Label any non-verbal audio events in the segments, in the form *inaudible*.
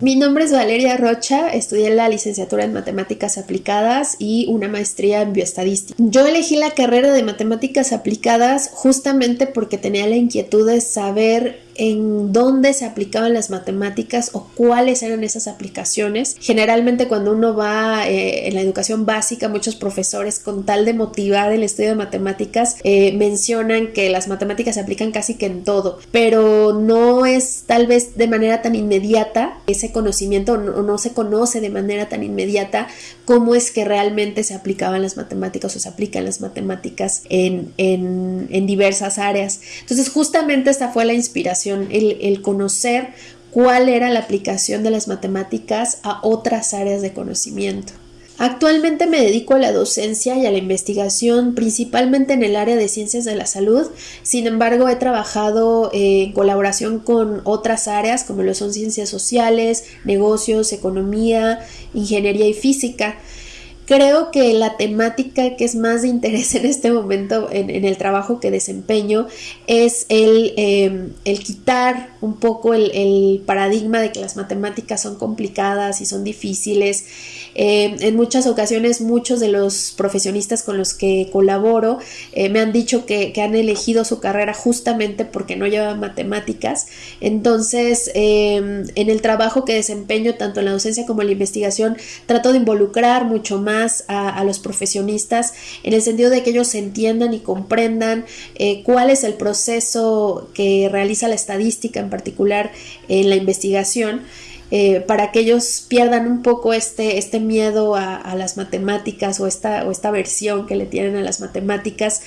Mi nombre es Valeria Rocha, estudié la licenciatura en matemáticas aplicadas y una maestría en bioestadística. Yo elegí la carrera de matemáticas aplicadas justamente porque tenía la inquietud de saber en dónde se aplicaban las matemáticas o cuáles eran esas aplicaciones. Generalmente cuando uno va eh, en la educación básica, muchos profesores con tal de motivar el estudio de matemáticas eh, mencionan que las matemáticas se aplican casi que en todo, pero no es tal vez de manera tan inmediata ese conocimiento o no, se conoce de manera tan inmediata cómo es que realmente se aplicaban las matemáticas o se aplican las matemáticas en, en diversas áreas. Entonces justamente esta fue la inspiración el, conocer cuál era la aplicación de las matemáticas a otras áreas de conocimiento. Actualmente me dedico a la docencia y a la investigación principalmente en el área de ciencias de la salud, sin embargo he trabajado eh, en colaboración con otras áreas como lo son ciencias sociales, negocios, economía, ingeniería y física. Creo que la temática que es más de interés *laughs* en este momento en, el trabajo que desempeño es el, em, el quitar un poco el, paradigma de que las matemáticas son complicadas y son difíciles. Em, en muchas ocasiones muchos de los profesionistas con los que colaboro eh, me han dicho que, han elegido su carrera justamente porque no llevan matemáticas. Entonces, em, en el trabajo que desempeño, tanto en la docencia como en la investigación, trato de involucrar mucho más a, los profesionistas en el sentido de que ellos entiendan y comprendan eh, cuál es el proceso que realiza la estadística en particular en la investigación. Eh, para que ellos pierdan un poco este, este miedo a, a, las matemáticas o esta, o esta versión que le tienen a las matemáticas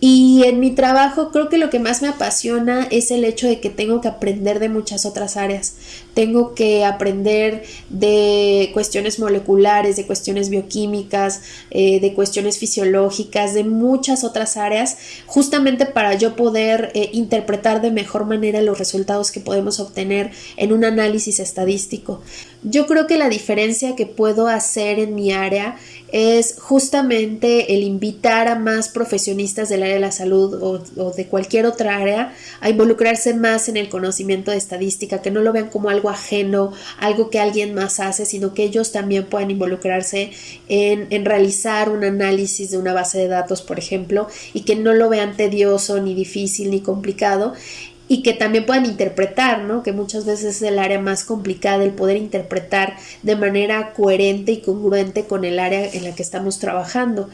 y en mi trabajo creo que lo que más me apasiona es el hecho de que tengo que aprender de muchas otras áreas. Tengo que aprender de cuestiones moleculares, de cuestiones bioquímicas, eh, de cuestiones fisiológicas, de muchas otras áreas, justamente para yo poder eh, interpretar de mejor manera los resultados que podemos obtener en un análisis estadístico. Yo creo que la diferencia que puedo hacer en mi área es justamente el invitar a más profesionistas del área de la salud o, de cualquier otra área a involucrarse más en el conocimiento de estadística, que no lo vean como algo ajeno, algo que alguien más hace, sino que ellos también puedan involucrarse en, en realizar un análisis de una base de datos, por ejemplo, y que no lo vean tedioso, ni difícil, ni complicado y que también puedan interpretar, ¿no? Que muchas veces es el área más complicada, el poder interpretar de manera coherente y congruente con el área en la que estamos trabajando.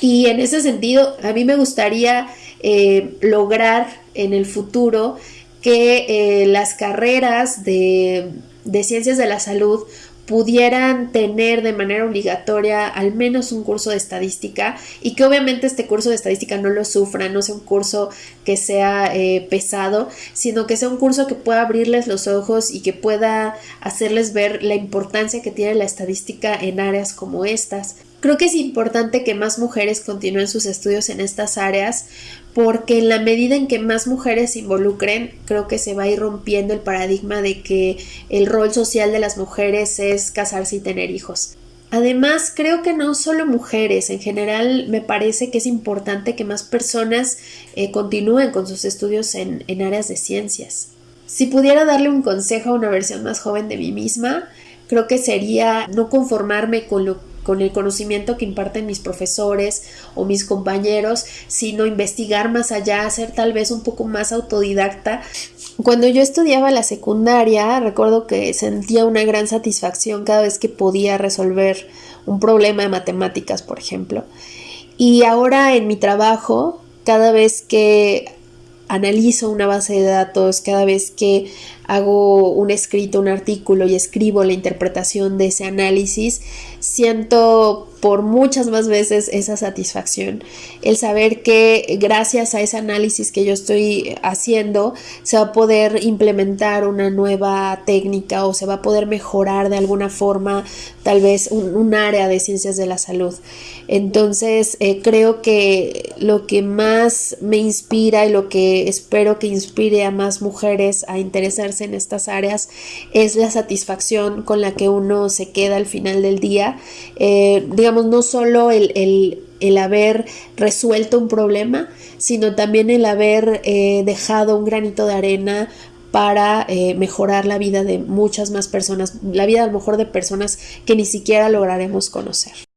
Y en ese sentido, a mí me gustaría eh, lograr en el futuro que eh, las carreras de, de ciencias de la salud pudieran tener de manera obligatoria al menos un curso de estadística y que obviamente este curso de estadística no lo sufra, no sea un curso que sea eh, pesado, sino que sea un curso que pueda abrirles los ojos y que pueda hacerles ver la importancia que tiene la estadística en áreas como estas. Creo que es importante que más mujeres continúen sus estudios en estas áreas porque en la medida en que más mujeres se involucren, creo que se va a ir rompiendo el paradigma de que el rol social de las mujeres es casarse y tener hijos. Además, creo que no solo mujeres, en general me parece que es importante que más personas eh, continúen con sus estudios en, en áreas de ciencias. Si pudiera darle un consejo a una versión más joven de mí misma, creo que sería no conformarme con lo con el conocimiento que imparten mis profesores o mis compañeros, sino investigar más allá, ser tal vez un poco más autodidacta. Cuando yo estudiaba la secundaria, recuerdo que sentía una gran satisfacción cada vez que podía resolver un problema de matemáticas, por ejemplo. Y ahora en mi trabajo, cada vez que analizo una base de datos, cada vez que hago un escrito, un artículo y escribo la interpretación de ese análisis, siento por muchas más veces esa satisfacción. El saber que gracias a ese análisis que yo estoy haciendo se va a poder implementar una nueva técnica o se va a poder mejorar de alguna forma tal vez un, área de ciencias de la salud. Entonces eh, creo que lo que más me inspira y lo que espero que inspire a más mujeres a interesarse en estas áreas es la satisfacción con la que uno se queda al final del día. Eh, digamos, no solo el, haber resuelto un problema, sino también el haber eh, dejado un granito de arena para eh, mejorar la vida de muchas más personas, la vida a lo mejor de personas que ni siquiera lograremos conocer.